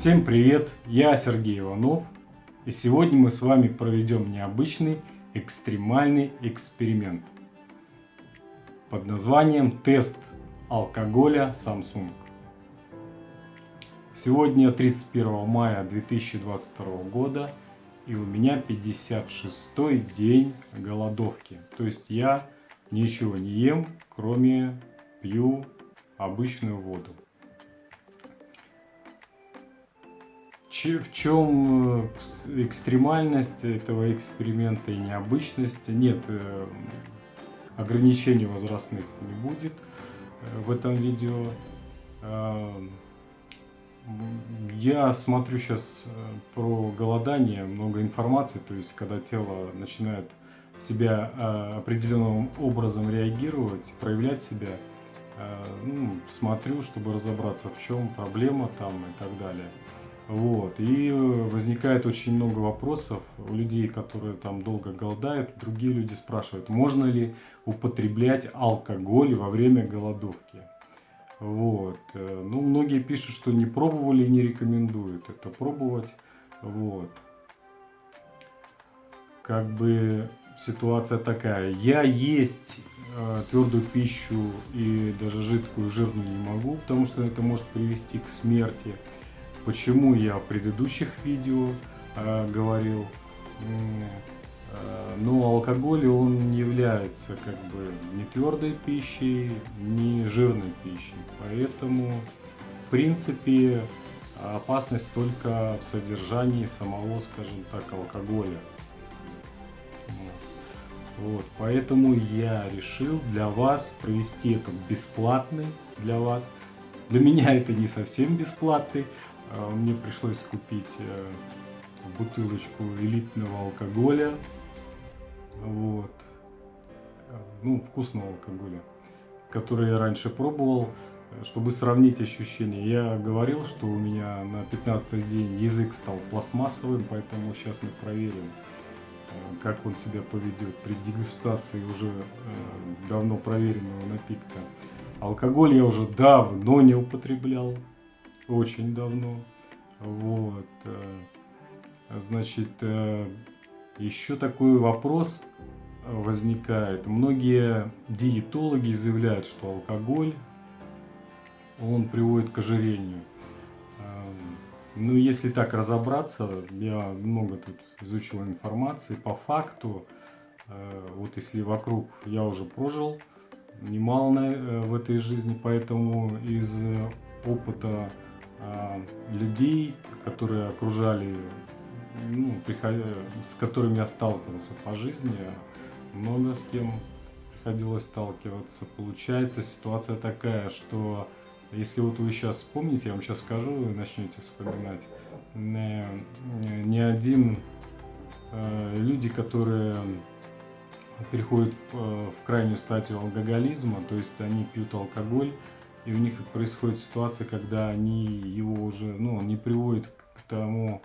Всем привет, я Сергей Иванов, и сегодня мы с вами проведем необычный экстремальный эксперимент под названием «Тест алкоголя Samsung». Сегодня 31 мая 2022 года, и у меня 56 день голодовки. То есть я ничего не ем, кроме пью обычную воду. В чем э, экстремальность этого эксперимента и необычность? Нет, э, ограничений возрастных не будет э, в этом видео. Я смотрю сейчас про голодание, много информации, то есть когда тело начинает себя определенным образом реагировать, проявлять себя, ну, смотрю, чтобы разобраться в чем проблема там и так далее. Вот. И э, возникает очень много вопросов у людей, которые там долго голодают. Другие люди спрашивают, можно ли употреблять алкоголь во время голодовки. Вот. Э, ну, многие пишут, что не пробовали и не рекомендуют это пробовать. Вот. Как бы ситуация такая. Я есть э, твердую пищу и даже жидкую жирную не могу, потому что это может привести к смерти. Почему я в предыдущих видео э, говорил, э, но алкоголь он не является как бы ни твердой пищей, ни жирной пищей. Поэтому, в принципе, опасность только в содержании самого, скажем так, алкоголя. Вот, поэтому я решил для вас провести это бесплатный для вас. Для меня это не совсем бесплатный, мне пришлось купить э, бутылочку элитного алкоголя. Вот. Ну, вкусного алкоголя, который я раньше пробовал, чтобы сравнить ощущения. Я говорил, что у меня на 15 день язык стал пластмассовым, поэтому сейчас мы проверим, э, как он себя поведет при дегустации уже э, давно проверенного напитка. Алкоголь я уже давно не употреблял, очень давно. Вот. Э, значит, э, еще такой вопрос возникает. Многие диетологи заявляют, что алкоголь, он приводит к ожирению. Эм, ну, если так разобраться, я много тут изучил информации, по факту, э, вот если вокруг я уже прожил немало в этой жизни, поэтому из опыта людей, которые окружали, ну, приходя, с которыми я сталкивался по жизни, много с кем приходилось сталкиваться. Получается ситуация такая, что если вот вы сейчас вспомните, я вам сейчас скажу, вы начнете вспоминать, не, не один э, люди, которые переходят в, э, в крайнюю стадию алкоголизма, то есть они пьют алкоголь, и у них происходит ситуация, когда они его уже, ну, не приводит к тому,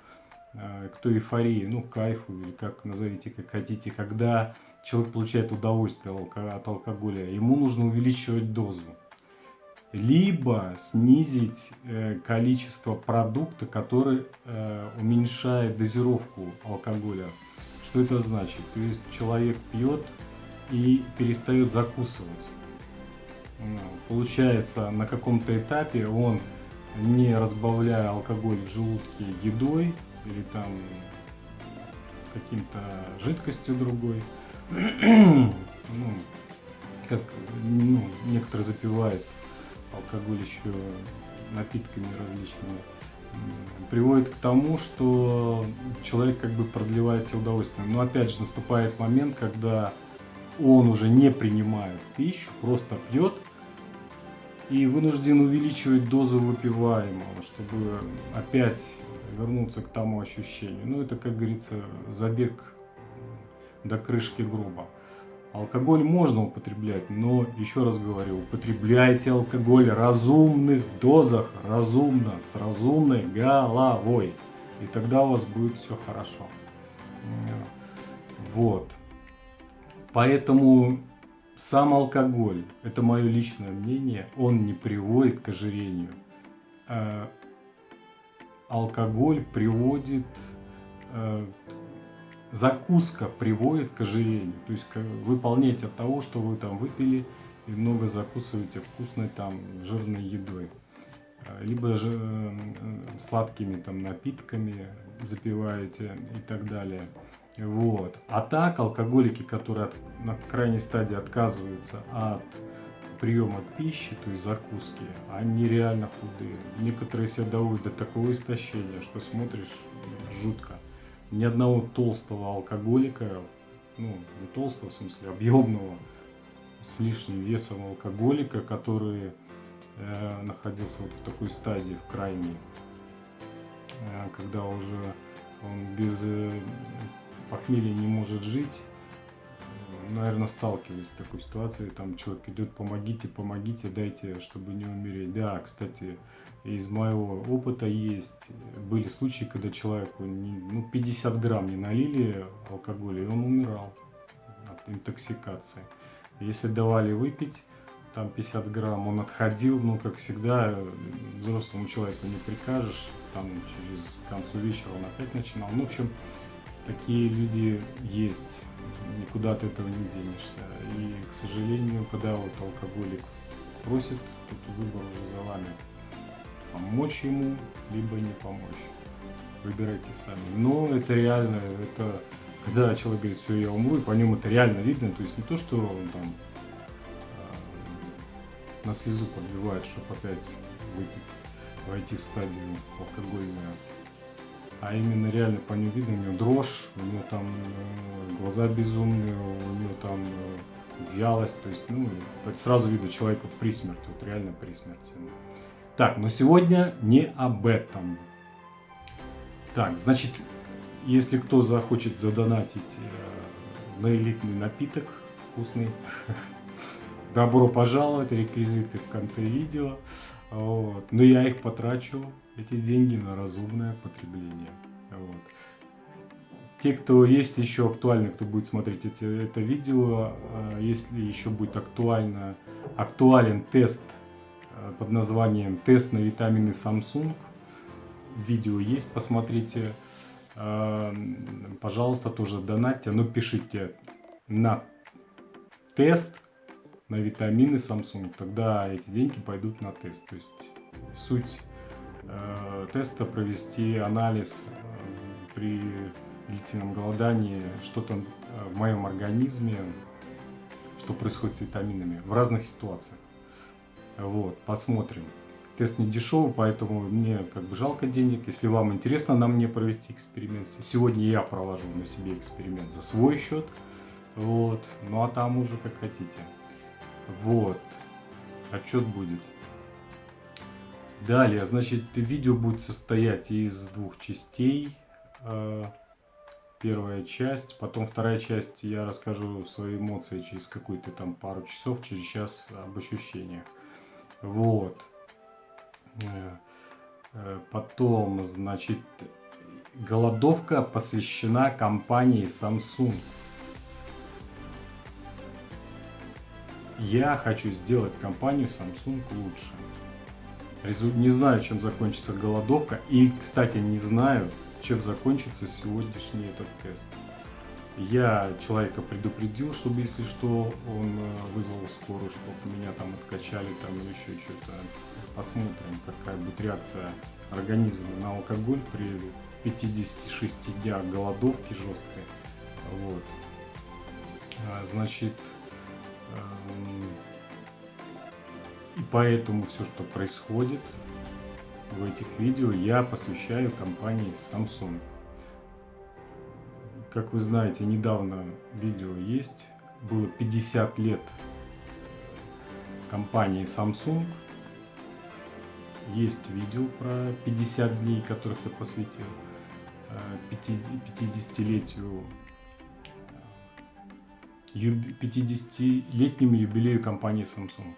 э, к той эйфории, ну, кайфу, или как назовите, как хотите, когда человек получает удовольствие от алкоголя, ему нужно увеличивать дозу. Либо снизить э, количество продукта, который э, уменьшает дозировку алкоголя. Что это значит? То есть человек пьет и перестает закусывать получается на каком-то этапе он, не разбавляя алкоголь в желудке едой или там каким-то жидкостью другой, ну, как ну, некоторые запивают алкоголь еще напитками различными, приводит к тому, что человек как бы продлевает себе удовольствие. Но опять же наступает момент, когда он уже не принимает пищу, просто пьет и вынужден увеличивать дозу выпиваемого, чтобы опять вернуться к тому ощущению. Ну, это, как говорится, забег до крышки гроба. Алкоголь можно употреблять, но, еще раз говорю, употребляйте алкоголь в разумных дозах, разумно, с разумной головой. И тогда у вас будет все хорошо. Вот. Поэтому сам алкоголь, это мое личное мнение, он не приводит к ожирению. А, алкоголь приводит, э, закуска приводит к ожирению. То есть выполняете от того, что вы там выпили и много закусываете вкусной там жирной едой. Э, либо же э, сладкими там напитками запиваете и так далее. Вот. А так алкоголики, которые от, на крайней стадии отказываются от приема пищи, то есть закуски, они реально худые. Некоторые себя доводят до такого истощения, что смотришь жутко. Ни одного толстого алкоголика, ну не толстого в смысле, объемного, с лишним весом алкоголика, который э, находился вот в такой стадии, в крайней, э, когда уже он без э, похмелья не может жить, наверное, сталкивались с такой ситуацией. Там человек идет, помогите, помогите, дайте, чтобы не умереть. Да, кстати, из моего опыта есть, были случаи, когда человеку не, ну, 50 грамм не налили алкоголя, и он умирал от интоксикации. Если давали выпить, там 50 грамм, он отходил, ну, как всегда, взрослому человеку не прикажешь, там через концу вечера он опять начинал. Ну, в общем, такие люди есть никуда от этого не денешься. И, к сожалению, когда вот алкоголик просит, тут выбор уже за вами. Помочь ему, либо не помочь. Выбирайте сами. Но это реально, это когда человек говорит, все, я умру, и по нему это реально видно, то есть не то, что он там э, на слезу подбивает, чтобы опять выпить, войти в стадию алкогольную а именно реально по нему видно, у него дрожь, у него там э, глаза безумные, у него там э, вялость, то есть, ну, это сразу видно человека при смерти, вот реально при смерти. Так, но сегодня не об этом. Так, значит, если кто захочет задонатить э, на элитный напиток, вкусный, добро пожаловать, реквизиты в конце видео. Вот. Но я их потрачу эти деньги на разумное потребление. Вот. Те, кто есть еще актуально, кто будет смотреть эти, это видео, а, если еще будет актуально, актуален тест а, под названием «Тест на витамины Samsung», видео есть, посмотрите. А, пожалуйста, тоже донатьте, но пишите на тест на витамины Samsung, тогда эти деньги пойдут на тест. То есть суть теста провести анализ э, при длительном голодании, что там э, в моем организме, что происходит с витаминами в разных ситуациях. Вот, посмотрим. Тест не дешевый, поэтому мне как бы жалко денег. Если вам интересно на мне провести эксперимент, сегодня я провожу на себе эксперимент за свой счет. Вот, ну а там уже как хотите. Вот, отчет будет. Далее, значит, видео будет состоять из двух частей. Э, первая часть, потом вторая часть я расскажу свои эмоции через какую-то там пару часов, через час об ощущениях. Вот. Э, э, потом, значит, голодовка посвящена компании Samsung. Я хочу сделать компанию Samsung лучше. Не знаю, чем закончится голодовка. И, кстати, не знаю, чем закончится сегодняшний этот тест. Я человека предупредил, чтобы, если что, он э, вызвал скорую, чтобы меня там откачали, там еще что-то. Посмотрим, какая будет реакция организма на алкоголь при 56 днях голодовки жесткой. Вот. А, значит, эм, и поэтому все, что происходит в этих видео, я посвящаю компании Samsung. Как вы знаете, недавно видео есть, было 50 лет компании Samsung. Есть видео про 50 дней, которых я посвятил 50-летию э, 50-летнему юбилею компании Samsung.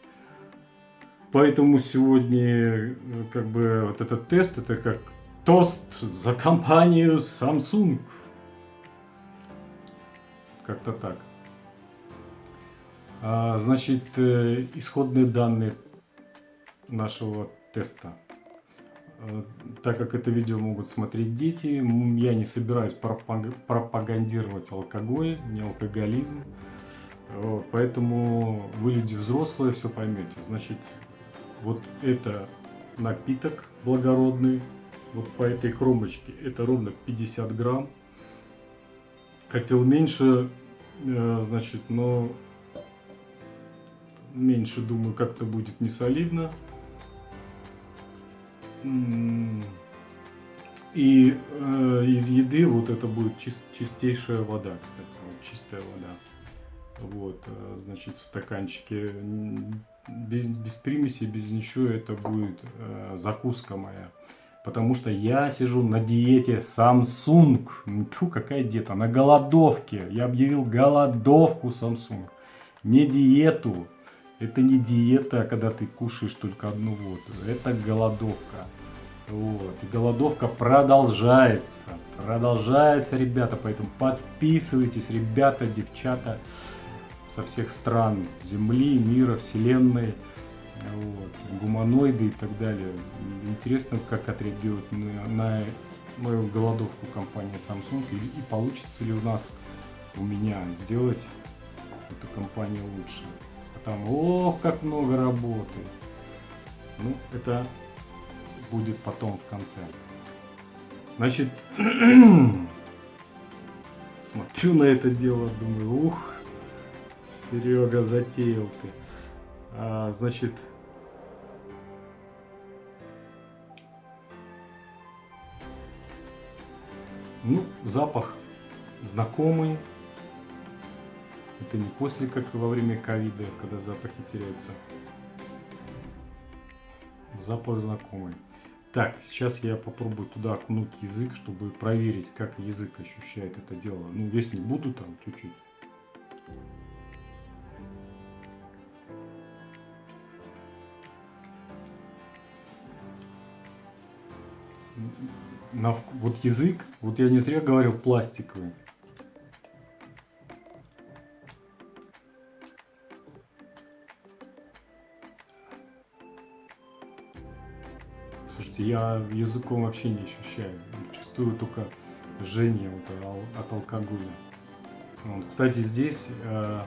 Поэтому сегодня э, как бы вот этот тест, это как тост за компанию Samsung. Как-то так. А, значит, э, исходные данные нашего теста. Э, так как это видео могут смотреть дети, я не собираюсь пропагандировать алкоголь, не алкоголизм. Поэтому вы люди взрослые, все поймете. Значит, вот это напиток благородный, вот по этой кромочке, это ровно 50 грамм. Хотел меньше, э, значит, но меньше, думаю, как-то будет не солидно. И э, из еды вот это будет чист, чистейшая вода, кстати, вот чистая вода. Вот, э, значит, в стаканчике без, без примеси, без ничего, это будет э, закуска моя. Потому что я сижу на диете Samsung. Фу, какая диета? На голодовке. Я объявил голодовку Samsung. Не диету. Это не диета, когда ты кушаешь только одну воду. Это голодовка. Вот. И голодовка продолжается. Продолжается, ребята. Поэтому подписывайтесь, ребята, девчата со всех стран Земли, мира, Вселенной. Вот, гуманоиды и так далее. Интересно, как отреагирует на, на мою голодовку компания Samsung и, и получится ли у нас, у меня сделать эту компанию лучше там, ох, как много работы. Ну, это будет потом в конце. Значит, смотрю на это дело, думаю, ух, Серега, затеял ты. А, значит, ну, запах знакомый, это не после, как во время ковида, когда запахи теряются. Запах знакомый. Так, сейчас я попробую туда окунуть язык, чтобы проверить, как язык ощущает это дело. Ну, весь не буду там, чуть-чуть. На, вот язык, вот я не зря говорил пластиковый. Слушайте, я языком вообще не ощущаю. Чувствую только жжение вот от алкоголя. Вот. Кстати, здесь э,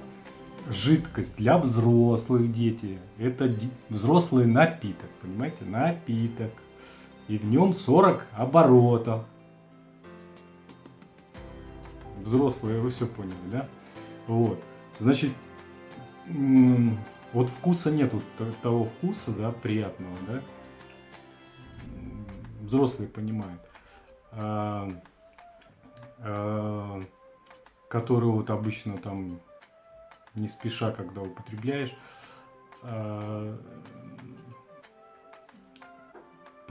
жидкость для взрослых дети. Это взрослый напиток, понимаете? Напиток. И в нем 40 оборотов. Взрослые, вы все поняли, да? Вот. Значит, вот вкуса нету того вкуса, да, приятного, да, взрослые понимают, а, а, которые вот обычно там не спеша, когда употребляешь, а,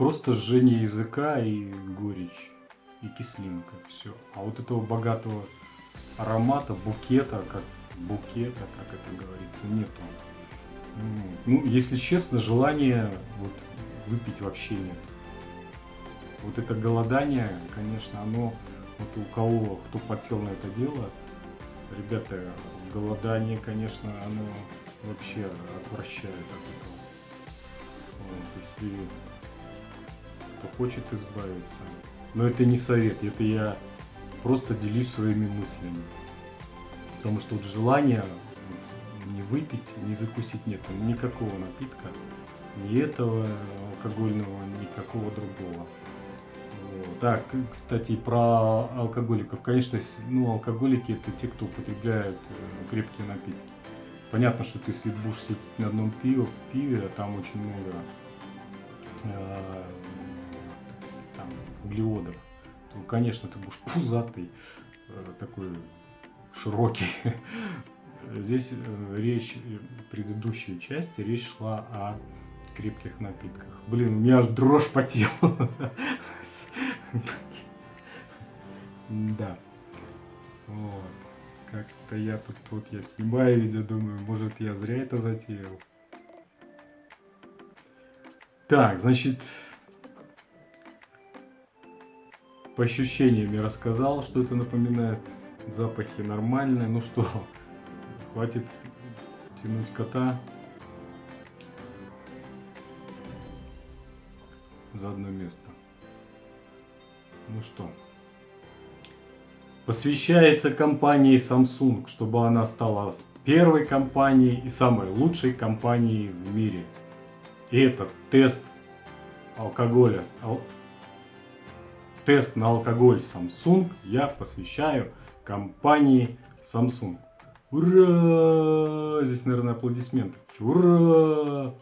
просто жжение языка и горечь, и кислинка, все. А вот этого богатого аромата, букета, как букета, как это говорится, нету. Ну, если честно, желания вот выпить вообще нет вот это голодание, конечно, оно, вот у кого, кто подсел на это дело, ребята, голодание, конечно, оно вообще отвращает от этого. Вот, если кто хочет избавиться. Но это не совет, это я просто делюсь своими мыслями. Потому что вот желания не выпить, не закусить нет никакого напитка, ни этого алкогольного, никакого другого. Так, кстати, про алкоголиков. Конечно, ну, алкоголики это те, кто употребляют э, крепкие напитки. Понятно, что ты если будешь сидеть на одном пиве, пиве а там очень много там, углеводов, то, конечно, ты будешь пузатый, э, такой широкий. Здесь э, речь, э, в предыдущей части речь шла о крепких напитках. Блин, у меня аж дрожь по телу. Да. Вот. Как-то я тут, тут я снимаю видео, думаю, может я зря это затеял. Так, значит, по ощущениям я рассказал, что это напоминает. Запахи нормальные. Ну что, хватит тянуть кота. за одно место. Ну что, посвящается компании Samsung, чтобы она стала первой компанией и самой лучшей компанией в мире. И этот тест алкоголя, ал, тест на алкоголь Samsung я посвящаю компании Samsung. Ура! Здесь, наверное, аплодисменты. Ура!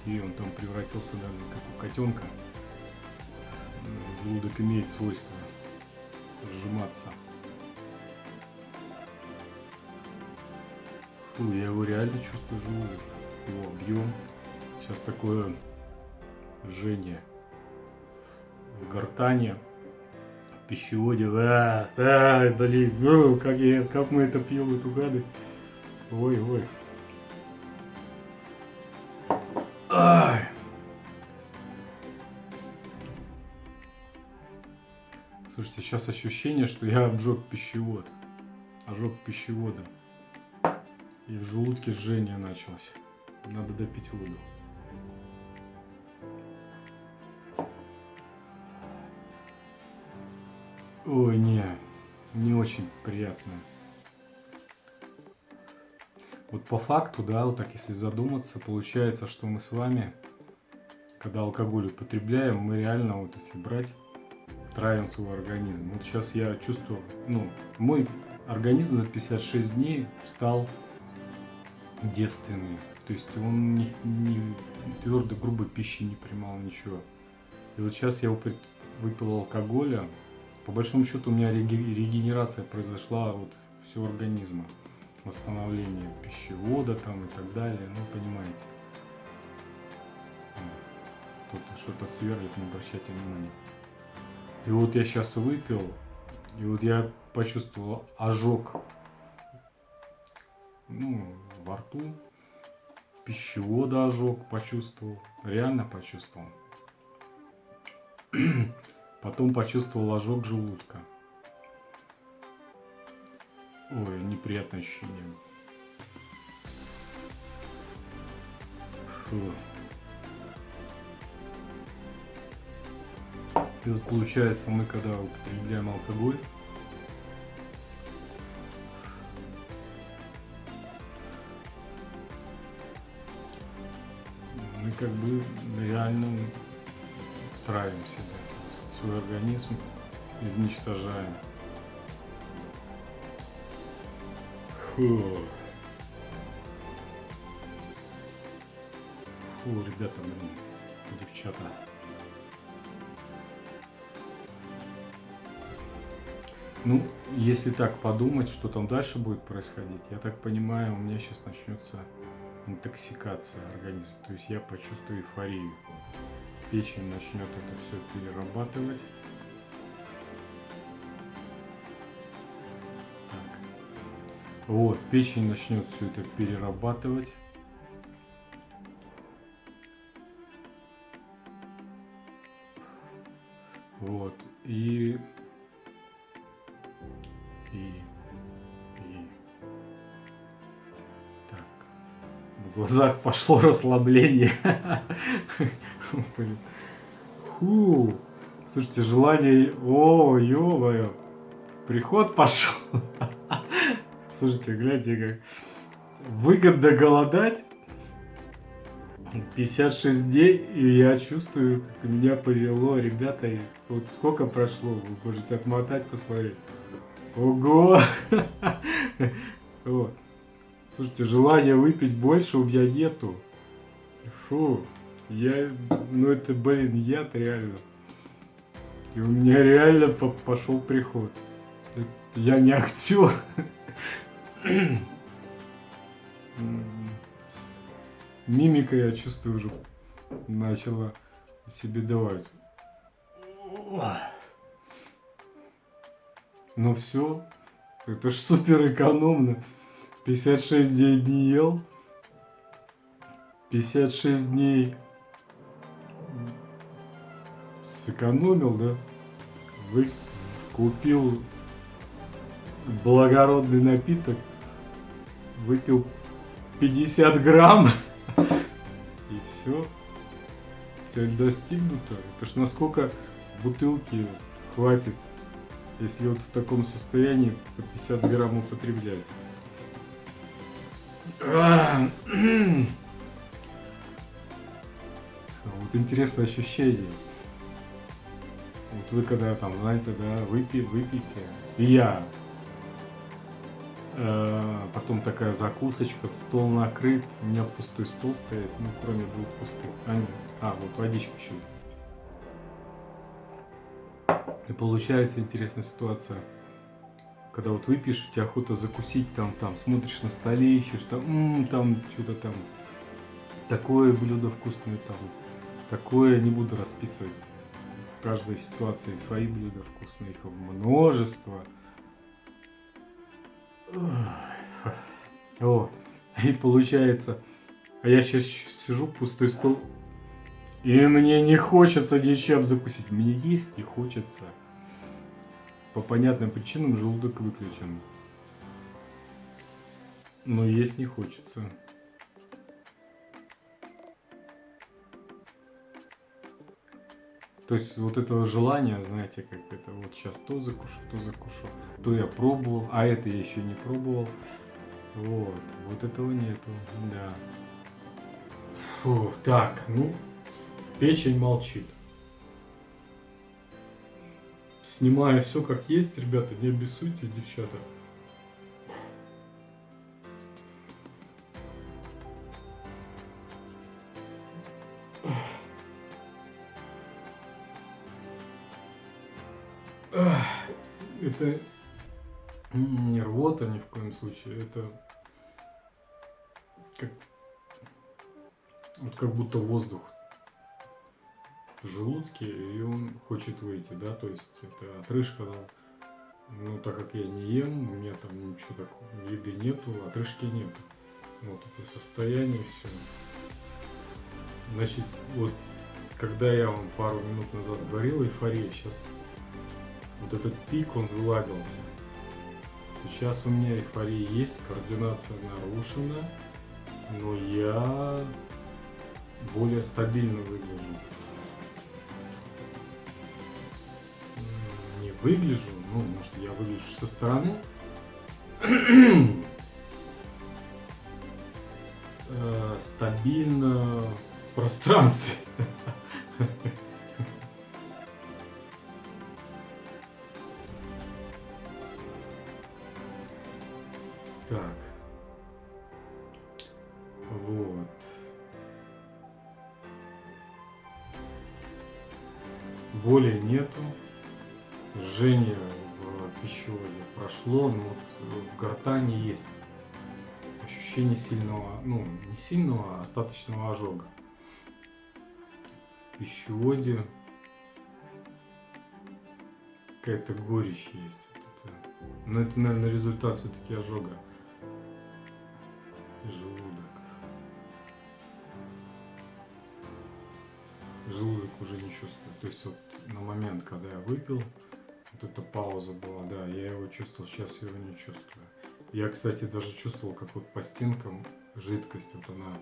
56 дней он там превратился, наверное, как у котенка. Желудок имеет свойство сжиматься. Фу, я его реально чувствую желудок. Его объем. Сейчас такое жжение в гортане, в пищеводе. А, а, блин, ну, как, я, как мы это пьем, эту гадость. Ой, сейчас ощущение, что я обжег пищевод. Ожог пищевода. И в желудке жжение началось. Надо допить воду. Ой, не, не очень приятно. Вот по факту, да, вот так если задуматься, получается, что мы с вами, когда алкоголь употребляем, мы реально, вот если брать, травим свой организм. Вот сейчас я чувствую, ну, мой организм за 56 дней стал девственный. То есть он не, не твердой, грубой пищи не принимал ничего. И вот сейчас я выпил алкоголя, по большому счету у меня регенерация произошла вот всего организма. Восстановление пищевода там и так далее, ну понимаете. Кто-то что-то сверлит, не обращайте внимания. И вот я сейчас выпил, и вот я почувствовал ожог ну, во рту, пищевода ожог почувствовал, реально почувствовал. Потом почувствовал ожог желудка. Ой, неприятное ощущение. Фу. И вот получается, мы когда употребляем алкоголь, мы как бы реально травим себя свой организм изничтожаем. Фу. Фу, ребята, блин, девчата. Ну, если так подумать, что там дальше будет происходить, я так понимаю, у меня сейчас начнется интоксикация организма. То есть я почувствую эйфорию печень начнет это все перерабатывать. Так. Вот, печень начнет все это перерабатывать. Вот, и, глазах пошло расслабление. Фу. Слушайте, желание... О, ё Приход пошел. Слушайте, гляньте как. Выгодно голодать. 56 дней, и я чувствую, как меня повело, ребята, вот сколько прошло, вы можете отмотать, посмотреть. Ого! Вот. Слушайте, желания выпить больше у меня нету. Фу. Я, ну это, блин, яд реально. И у меня реально по пошел приход. я не актер. Мимика, я чувствую, уже начала себе давать. Ну все, это ж супер экономно. 56 дней не ел. 56 дней сэкономил, да? Вы купил благородный напиток, выпил 50 грамм и все. Цель достигнута. Это ж насколько бутылки хватит, если вот в таком состоянии по 50 грамм употреблять. Вот интересное ощущение. Вот вы когда там, знаете, да, выпи, выпейте. И я. Э, потом такая закусочка, стол накрыт, у меня пустой стол стоит, ну кроме двух пустых. А, нет. а вот водичка еще. И получается интересная ситуация. Когда вот выпьешь, у тебя охота закусить там, там, смотришь на столе, ищешь там, м-м, там что-то там, такое блюдо вкусное там, такое не буду расписывать. В каждой ситуации свои блюда вкусные, их множество. О, и получается, а я сейчас сижу, пустой стол, и мне не хочется ничем закусить. Мне есть не хочется. По понятным причинам желудок выключен. Но есть не хочется. То есть вот этого желания, знаете, как это вот сейчас то закушу, то закушу, то я пробовал, а это я еще не пробовал. Вот, вот этого нету, да. Фу, так, ну, печень молчит. Снимаю все как есть, ребята, не обессуйте, девчата. Это не рвота ни в коем случае, это как, вот как будто воздух желудке, и он хочет выйти, да, то есть это отрыжка, да. Ну, так как я не ем, у меня там ничего такого, еды нету, отрыжки нету. Вот это состояние, все. Значит, вот, когда я вам пару минут назад говорил, эйфория, сейчас вот этот пик, он сгладился. Сейчас у меня эйфория есть, координация нарушена, но я более стабильно выгляжу. Выгляжу, ну, может, я выгляжу со стороны, э, стабильно в пространстве. Сильного, ну не сильного, а остаточного ожога. В пищеводе какая-то горечь есть. Вот это. Но это, наверное, результат все-таки ожога. Желудок. Желудок уже не чувствует. То есть вот на момент, когда я выпил, вот эта пауза была, да, я его чувствовал, сейчас его не чувствую. Я, кстати, даже чувствовал, как вот по стенкам жидкость, вот она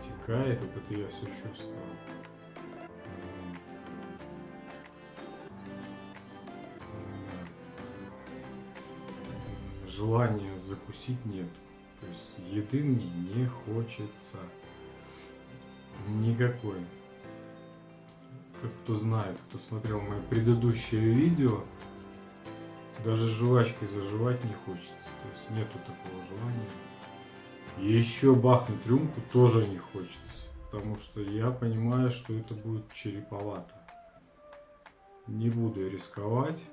текает, вот это я все чувствовал. Желания закусить нет. То есть еды мне не хочется. Никакой как кто знает, кто смотрел мои предыдущие видео, даже жвачкой заживать не хочется. То есть нету такого желания. И еще бахнуть рюмку тоже не хочется. Потому что я понимаю, что это будет череповато. Не буду рисковать.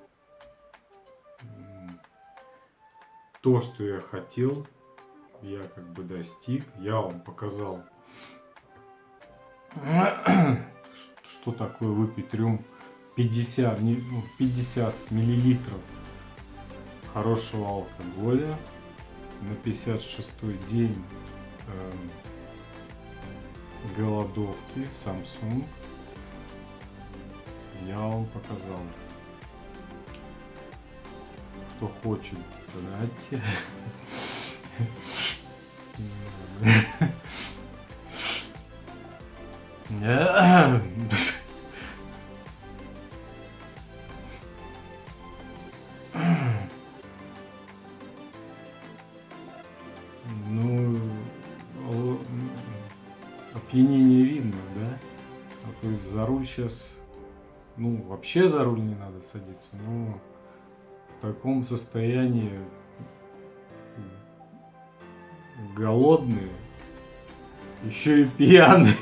то, что я хотел, я как бы достиг. Я вам показал, что такое выпить рюм 50, 50 ну, миллилитров хорошего алкоголя на 56-й день э, голодовки Samsung я вам показал. Кто хочет, знаете. Сейчас, ну, вообще за руль не надо садиться, но в таком состоянии голодные, еще и пьяные.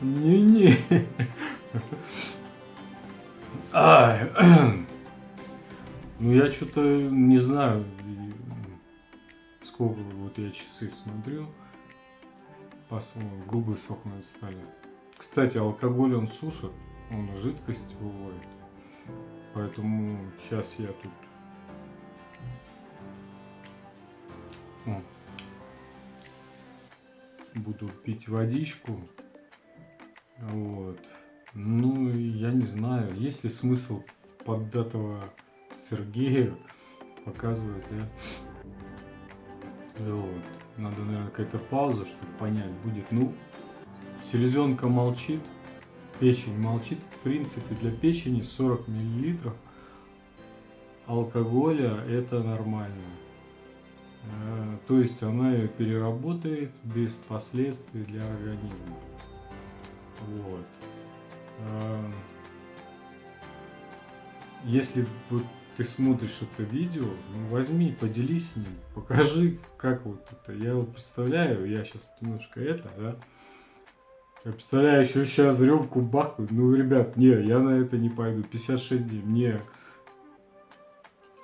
Не-не. Ну я что-то не знаю, сколько вот я часы смотрю, губы сохнуть стали. Кстати, алкоголь он сушит, он жидкость выводит. Поэтому сейчас я тут буду пить водичку. Вот. Ну, я не знаю, есть ли смысл поддатого Сергея показывать, да? Вот. Надо, наверное, какая-то пауза, чтобы понять будет. Ну, селезенка молчит, печень молчит. В принципе, для печени 40 миллилитров алкоголя это нормально. Э, то есть она ее переработает без последствий для организма. Вот. Э, если вот ты смотришь это видео, ну, возьми, поделись с ним, покажи, как вот это. Я вот представляю, я сейчас немножко это, да, я представляю, еще сейчас рюмку бахнуть. Ну, ребят, не, я на это не пойду. 56 дней. Мне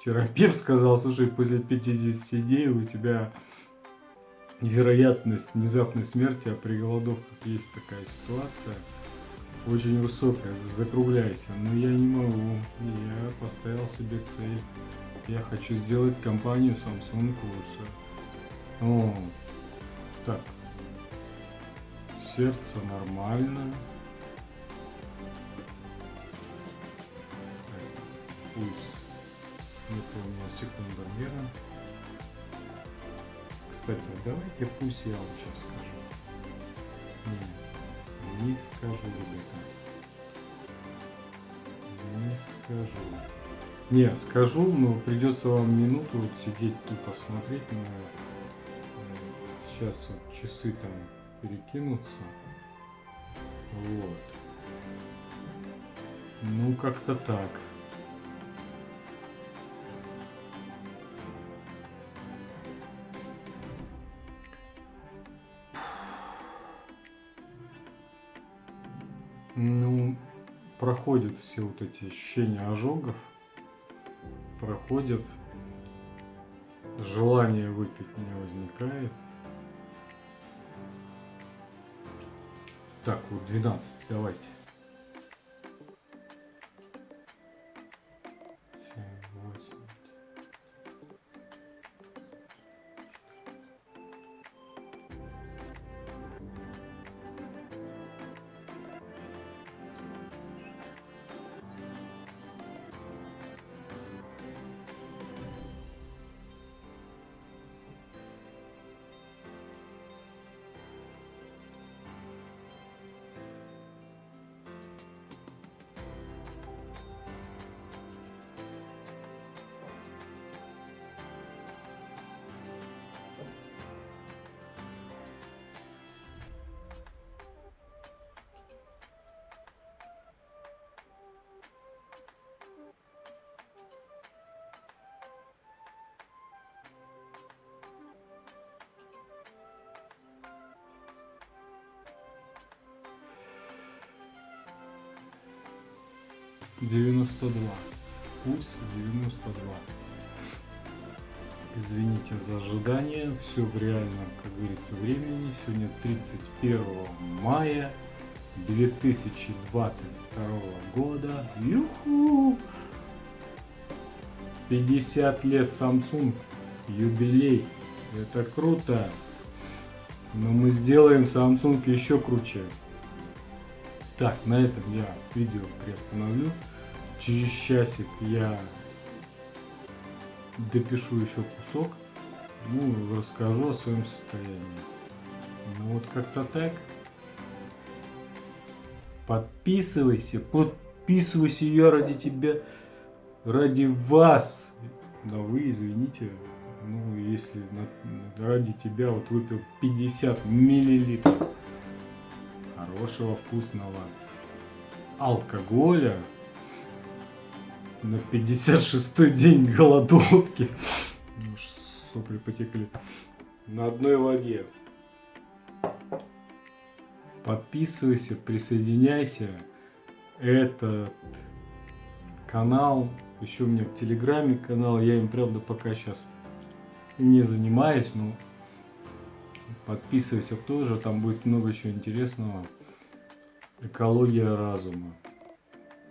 терапевт сказал, слушай, после 50 дней у тебя вероятность внезапной смерти, а при голодовках есть такая ситуация, очень высокая, закругляйся. Но я не могу, я поставил себе цель. Я хочу сделать компанию Samsung лучше. О, так, сердце нормально. Пульс это у меня секундомером. Кстати, давайте пусть я вам сейчас скажу. Не, не скажу, ребята. Не скажу. Не, скажу, но придется вам минуту вот сидеть тут посмотреть на сейчас вот часы там перекинутся. Вот. Ну, как-то так. Ну, проходят все вот эти ощущения ожогов, проходят, желание выпить не возникает. Так, вот 12, давайте. Девяносто два пульс 92. Извините за ожидание, все в реальном, как говорится, времени. Сегодня 31 мая 2022 года. Юху! 50 лет Samsung, юбилей. Это круто. Но мы сделаем Samsung еще круче. Так, на этом я видео приостановлю. Через часик я допишу еще кусок. Ну, расскажу о своем состоянии. Ну вот как-то так. Подписывайся, подписывайся, я ради тебя, ради вас. Да вы, извините, ну, если на, ради тебя вот выпил 50 миллилитров хорошего вкусного алкоголя на 56-й день голодовки. Ну, сопли потекли. На одной воде. Подписывайся, присоединяйся. Этот канал, еще у меня в Телеграме канал, я им, правда, пока сейчас не занимаюсь, но подписывайся тоже, там будет много чего интересного. Экология разума.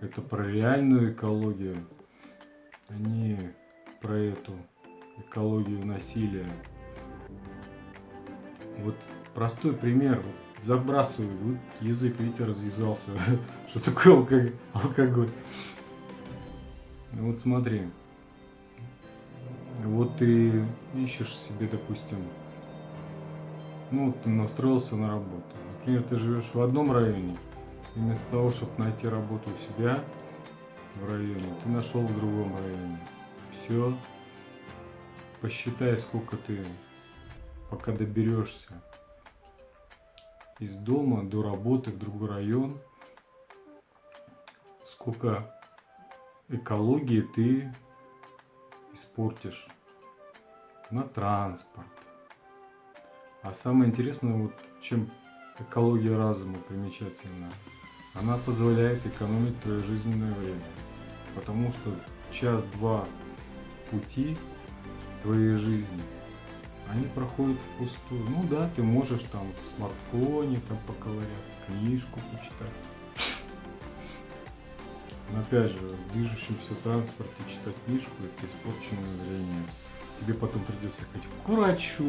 Это про реальную экологию, а не про эту экологию насилия. Вот простой пример. Забрасываю, вот язык, видите, развязался. Что такое алкоголь? Вот смотри. Вот ты ищешь себе, допустим, ну, ты настроился на работу. Например, ты живешь в одном районе, и вместо того, чтобы найти работу у себя в районе, ты нашел в другом районе. Все. Посчитай, сколько ты, пока доберешься из дома до работы в другой район, сколько экологии ты испортишь на транспорт. А самое интересное, вот чем экология разума примечательна, она позволяет экономить твое жизненное время. Потому что час-два пути твоей жизни, они проходят впустую. Ну да, ты можешь там в смартфоне там поковыряться, книжку почитать. Но опять же, в движущемся транспорте читать книжку это испорченное время. Тебе потом придется ходить к врачу,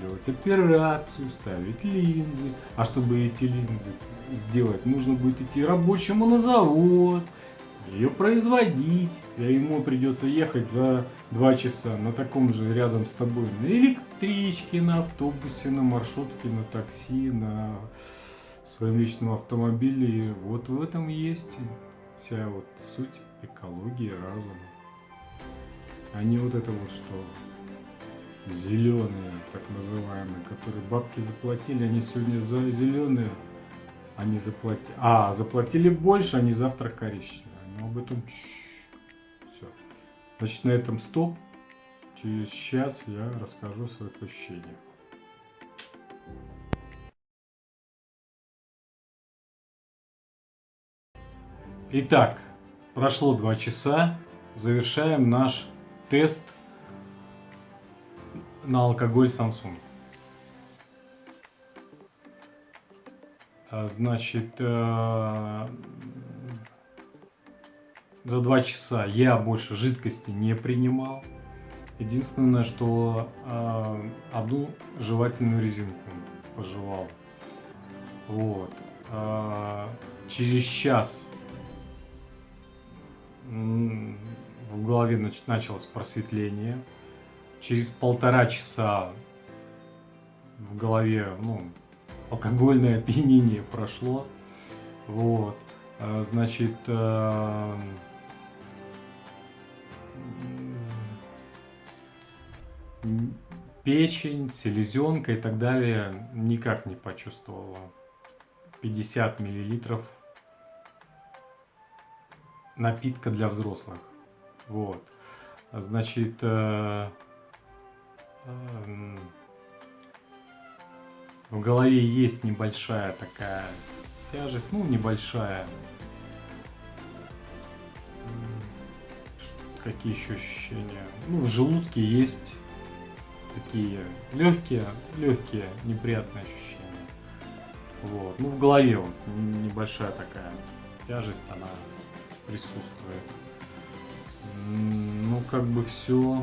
делать операцию, ставить линзы. А чтобы эти линзы сделать, нужно будет идти рабочему на завод, ее производить. И ему придется ехать за два часа на таком же рядом с тобой на электричке, на автобусе, на маршрутке, на такси, на своем личном автомобиле. Вот в этом есть вся вот суть экологии разума. А не вот это вот что зеленые, так называемые, которые бабки заплатили, они сегодня за зеленые, они заплатили, а, заплатили больше, они завтра коричневые. Но об этом все. Значит, на этом стоп. Через час я расскажу свои ощущения. Итак, прошло два часа. Завершаем наш тест на алкоголь Samsung. А, значит, э, за два часа я больше жидкости не принимал. Единственное, что одну жевательную резинку пожевал. Вот. Э, через час в голове началось просветление. Через полтора часа в голове ну, алкогольное опьянение прошло. Вот. А, значит, э, печень, селезенка и так далее никак не почувствовала. 50 миллилитров напитка для взрослых. Вот. Значит, э, э, в голове есть небольшая такая тяжесть, ну небольшая. какие еще ощущения? Ну, в желудке есть такие легкие, легкие неприятные ощущения. Вот. Ну, в голове вот небольшая такая тяжесть, она присутствует. Ну, как бы все.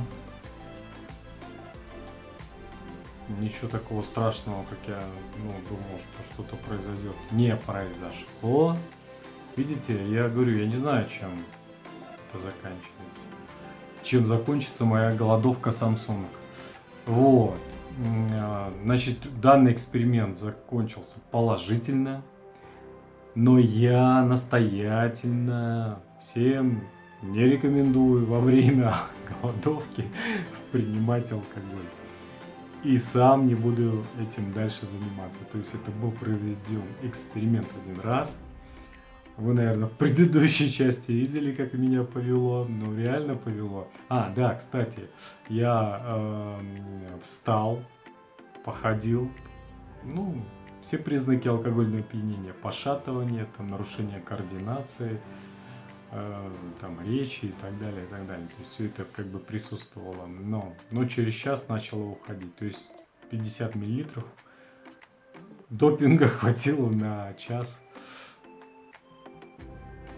Ничего такого страшного, как я ну, думал, что что-то произойдет, не произошло. Видите, я говорю, я не знаю, чем это заканчивается. Чем закончится моя голодовка Samsung. Вот. А, значит, данный эксперимент закончился положительно, но я настоятельно всем не рекомендую во время голодовки принимать алкоголь. И сам не буду этим дальше заниматься. То есть это был проведен эксперимент один раз – вы, наверное, в предыдущей части видели, как меня повело. Ну, реально повело. А, да, кстати, я э, встал, походил. Ну, все признаки алкогольного опьянения. Пошатывание, там, нарушение координации, там, речи и так далее, и так далее. То есть все это как бы присутствовало. Но, но через час начало уходить. То есть 50 миллилитров допинга хватило на час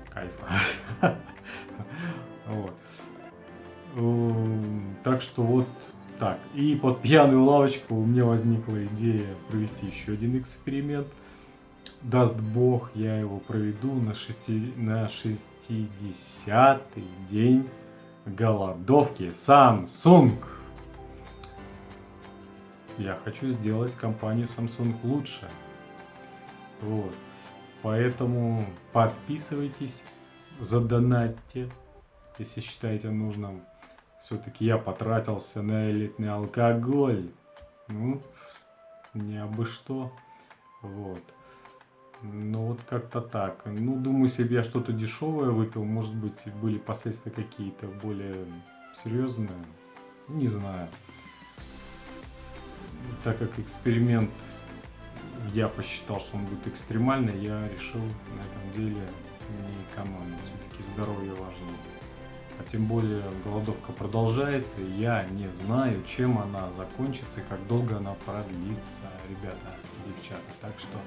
кайфа. Вот. Эм, так что вот так. И под пьяную лавочку у меня возникла идея провести еще один эксперимент. Даст бог, я его проведу на, шести, на 60-й день голодовки Samsung. Я хочу сделать компанию Samsung лучше. Вот. Поэтому подписывайтесь, задонатьте, если считаете нужным. Все-таки я потратился на элитный алкоголь. Ну, не абы что. Вот. Ну вот как-то так. Ну, думаю, бы я что-то дешевое выпил, может быть, были последствия какие-то более серьезные. Не знаю. Так как эксперимент я посчитал, что он будет экстремальный, я решил на этом деле не экономить. Все-таки здоровье важнее. А тем более голодовка продолжается, и я не знаю, чем она закончится и как долго она продлится, ребята, девчата. Так что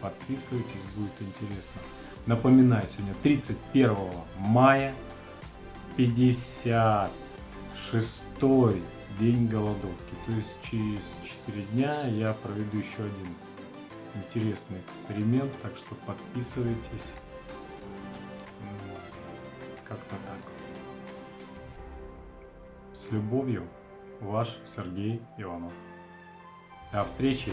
подписывайтесь, будет интересно. Напоминаю, сегодня 31 мая, 56 день голодовки. То есть через 4 дня я проведу еще один интересный эксперимент, так что подписывайтесь. С любовью, ваш Сергей Иванов. До встречи!